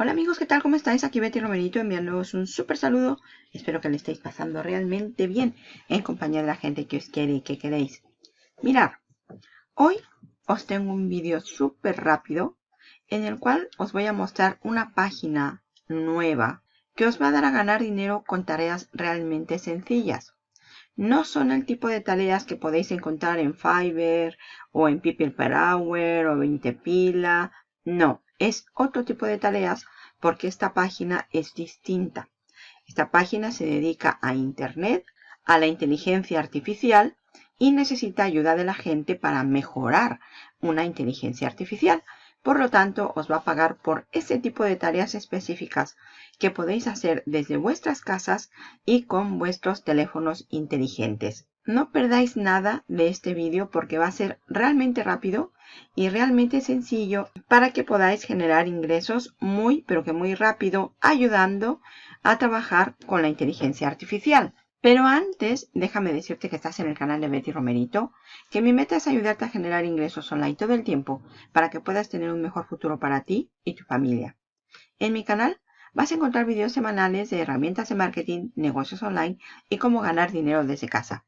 Hola amigos, ¿qué tal? ¿Cómo estáis? Aquí Betty Romerito enviándoos un súper saludo. Espero que le estéis pasando realmente bien en compañía de la gente que os quiere y que queréis. Mirad, hoy os tengo un vídeo súper rápido en el cual os voy a mostrar una página nueva que os va a dar a ganar dinero con tareas realmente sencillas. No son el tipo de tareas que podéis encontrar en Fiverr o en People Per Hour o 20 Pila. No, es otro tipo de tareas porque esta página es distinta. Esta página se dedica a Internet, a la inteligencia artificial y necesita ayuda de la gente para mejorar una inteligencia artificial. Por lo tanto, os va a pagar por ese tipo de tareas específicas que podéis hacer desde vuestras casas y con vuestros teléfonos inteligentes. No perdáis nada de este vídeo porque va a ser realmente rápido y realmente sencillo para que podáis generar ingresos muy pero que muy rápido ayudando a trabajar con la inteligencia artificial. Pero antes, déjame decirte que estás en el canal de Betty Romerito, que mi meta es ayudarte a generar ingresos online todo el tiempo para que puedas tener un mejor futuro para ti y tu familia. En mi canal vas a encontrar videos semanales de herramientas de marketing, negocios online y cómo ganar dinero desde casa.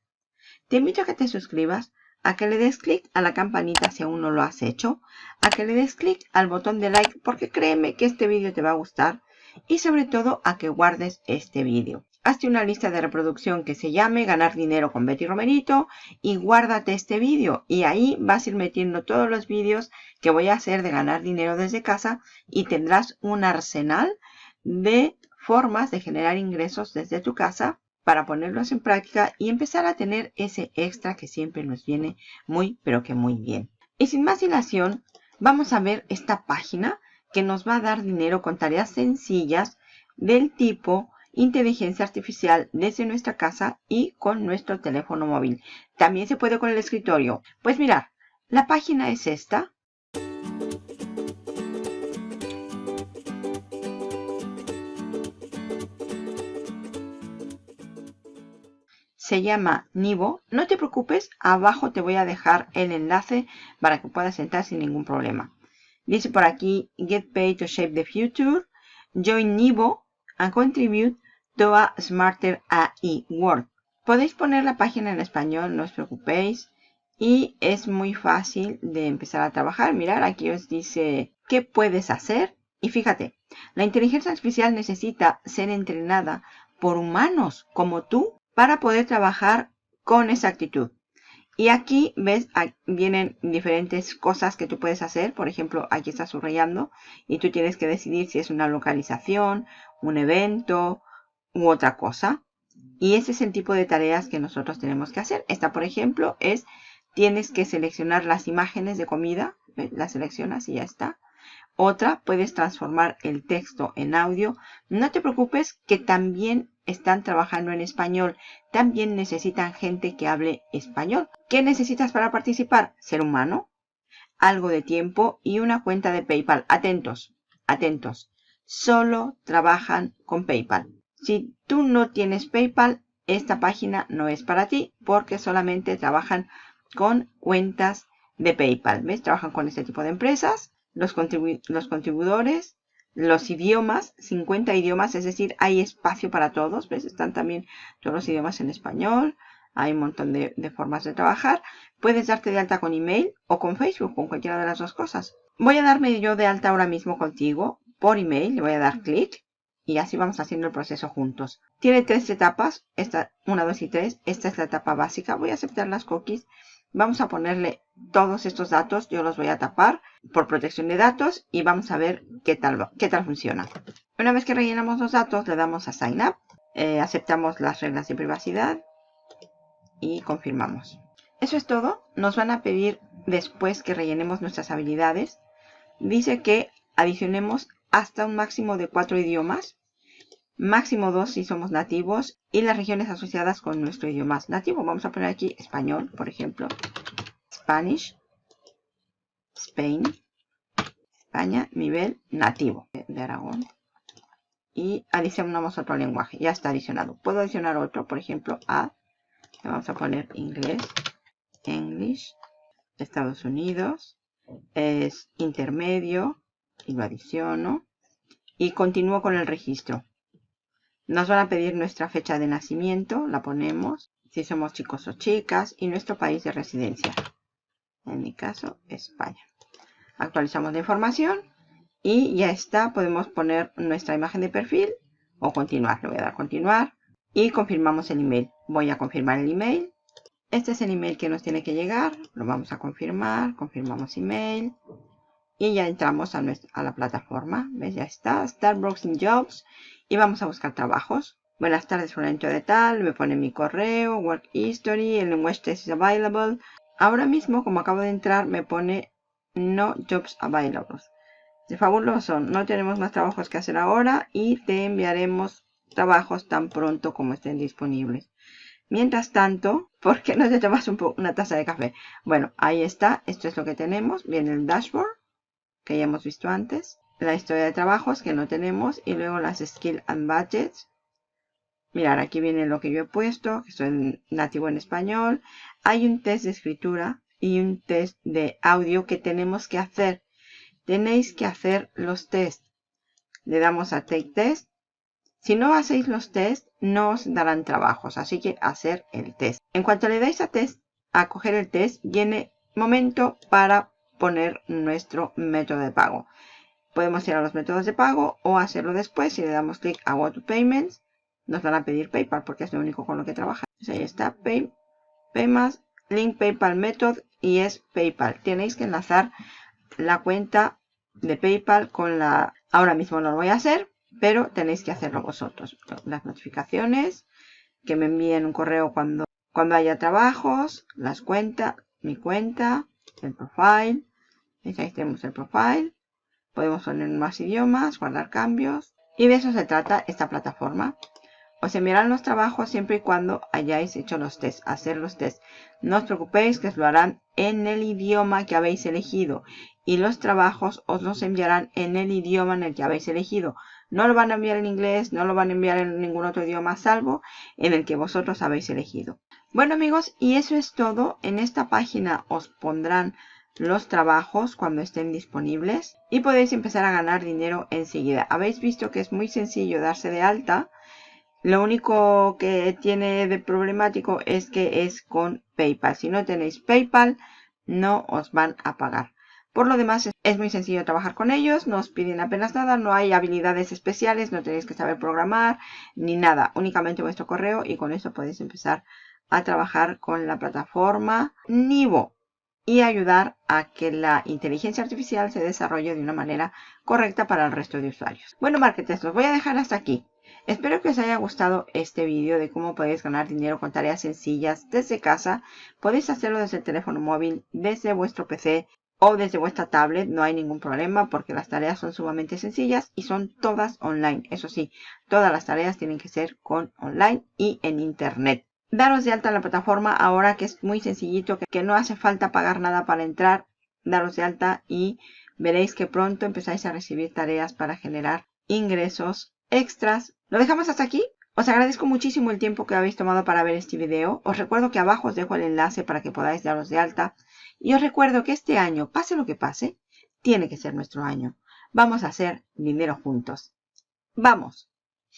Te invito a que te suscribas, a que le des clic a la campanita si aún no lo has hecho, a que le des clic al botón de like porque créeme que este vídeo te va a gustar y sobre todo a que guardes este vídeo. Hazte una lista de reproducción que se llame Ganar Dinero con Betty Romerito y guárdate este vídeo y ahí vas a ir metiendo todos los vídeos que voy a hacer de ganar dinero desde casa y tendrás un arsenal de formas de generar ingresos desde tu casa para ponerlos en práctica y empezar a tener ese extra que siempre nos viene muy pero que muy bien. Y sin más dilación, vamos a ver esta página que nos va a dar dinero con tareas sencillas del tipo inteligencia artificial desde nuestra casa y con nuestro teléfono móvil. También se puede con el escritorio. Pues mirar, la página es esta. Se llama Nivo. No te preocupes, abajo te voy a dejar el enlace para que puedas entrar sin ningún problema. Dice por aquí, Get Paid to Shape the Future, Join Nivo and Contribute to a Smarter AI World. Podéis poner la página en español, no os preocupéis. Y es muy fácil de empezar a trabajar. Mirar, aquí os dice qué puedes hacer. Y fíjate, la inteligencia artificial necesita ser entrenada por humanos como tú para poder trabajar con esa actitud. Y aquí ves, vienen diferentes cosas que tú puedes hacer. Por ejemplo, aquí está subrayando y tú tienes que decidir si es una localización, un evento u otra cosa. Y ese es el tipo de tareas que nosotros tenemos que hacer. Esta, por ejemplo, es tienes que seleccionar las imágenes de comida. Las seleccionas y ya está. Otra, puedes transformar el texto en audio. No te preocupes que también están trabajando en español. También necesitan gente que hable español. ¿Qué necesitas para participar? Ser humano, algo de tiempo y una cuenta de PayPal. Atentos, atentos. Solo trabajan con PayPal. Si tú no tienes PayPal, esta página no es para ti porque solamente trabajan con cuentas de PayPal. ¿Ves? Trabajan con este tipo de empresas los, los contribuidores, los idiomas, 50 idiomas, es decir, hay espacio para todos, ¿ves? Están también todos los idiomas en español, hay un montón de, de, formas de trabajar. Puedes darte de alta con email o con Facebook, con cualquiera de las dos cosas. Voy a darme yo de alta ahora mismo contigo por email, le voy a dar clic y así vamos haciendo el proceso juntos. Tiene tres etapas, esta 1, 2 y 3, esta es la etapa básica. Voy a aceptar las cookies Vamos a ponerle todos estos datos, yo los voy a tapar por protección de datos y vamos a ver qué tal, qué tal funciona. Una vez que rellenamos los datos, le damos a Sign Up, eh, aceptamos las reglas de privacidad y confirmamos. Eso es todo. Nos van a pedir después que rellenemos nuestras habilidades. Dice que adicionemos hasta un máximo de cuatro idiomas máximo 2 si somos nativos y las regiones asociadas con nuestro idioma nativo. Vamos a poner aquí español, por ejemplo, Spanish, Spain, España, nivel nativo de Aragón. Y adicionamos otro lenguaje, ya está adicionado. Puedo adicionar otro, por ejemplo, a, vamos a poner inglés, English, Estados Unidos, es intermedio y lo adiciono y continúo con el registro. Nos van a pedir nuestra fecha de nacimiento, la ponemos, si somos chicos o chicas, y nuestro país de residencia. En mi caso, España. Actualizamos la información y ya está. Podemos poner nuestra imagen de perfil o continuar. Le voy a dar continuar y confirmamos el email. Voy a confirmar el email. Este es el email que nos tiene que llegar. Lo vamos a confirmar. Confirmamos email. Y ya entramos a, a la plataforma. ¿Ves? Ya está. Browsing Jobs y vamos a buscar trabajos. Buenas tardes, fulanito de tal, me pone mi correo, work history, el language test is available. Ahora mismo, como acabo de entrar, me pone no jobs available. De fabuloso, no tenemos más trabajos que hacer ahora y te enviaremos trabajos tan pronto como estén disponibles. Mientras tanto, ¿por qué no te tomas una taza de café? Bueno, ahí está, esto es lo que tenemos. Viene el dashboard, que ya hemos visto antes la historia de trabajos que no tenemos y luego las skill and budgets. Mirar, aquí viene lo que yo he puesto, que soy nativo en español. Hay un test de escritura y un test de audio que tenemos que hacer. Tenéis que hacer los test. Le damos a Take Test. Si no hacéis los test, no os darán trabajos, así que hacer el test. En cuanto le dais a test, a coger el test, viene momento para poner nuestro método de pago. Podemos ir a los métodos de pago o hacerlo después. Si le damos clic a Go to Payments, nos van a pedir PayPal porque es lo único con lo que trabaja. ahí está, Pay, Paymas, Link PayPal Method y es PayPal. Tenéis que enlazar la cuenta de PayPal con la... Ahora mismo no lo voy a hacer, pero tenéis que hacerlo vosotros. Las notificaciones, que me envíen un correo cuando, cuando haya trabajos, las cuentas, mi cuenta, el profile. Ahí tenemos el profile. Podemos poner más idiomas, guardar cambios. Y de eso se trata esta plataforma. Os enviarán los trabajos siempre y cuando hayáis hecho los tests, hacer los tests. No os preocupéis que os lo harán en el idioma que habéis elegido. Y los trabajos os los enviarán en el idioma en el que habéis elegido. No lo van a enviar en inglés, no lo van a enviar en ningún otro idioma salvo en el que vosotros habéis elegido. Bueno amigos, y eso es todo. En esta página os pondrán los trabajos cuando estén disponibles y podéis empezar a ganar dinero enseguida. Habéis visto que es muy sencillo darse de alta. Lo único que tiene de problemático es que es con PayPal. Si no tenéis PayPal, no os van a pagar. Por lo demás, es muy sencillo trabajar con ellos, no os piden apenas nada, no hay habilidades especiales, no tenéis que saber programar ni nada, únicamente vuestro correo y con eso podéis empezar a trabajar con la plataforma Nivo y ayudar a que la inteligencia artificial se desarrolle de una manera correcta para el resto de usuarios. Bueno, marketers, los voy a dejar hasta aquí. Espero que os haya gustado este vídeo de cómo podéis ganar dinero con tareas sencillas desde casa. Podéis hacerlo desde el teléfono móvil, desde vuestro PC o desde vuestra tablet. No hay ningún problema porque las tareas son sumamente sencillas y son todas online. Eso sí, todas las tareas tienen que ser con online y en internet daros de alta en la plataforma ahora que es muy sencillito, que, no hace falta pagar nada para entrar, daros de alta y veréis que pronto empezáis a recibir tareas para generar ingresos extras. Lo dejamos hasta aquí. Os agradezco muchísimo el tiempo que habéis tomado para ver este video. Os recuerdo que abajo os dejo el enlace para que podáis daros de alta. Y os recuerdo que este año, pase lo que pase, tiene que ser nuestro año. Vamos a hacer dinero juntos. ¡Vamos!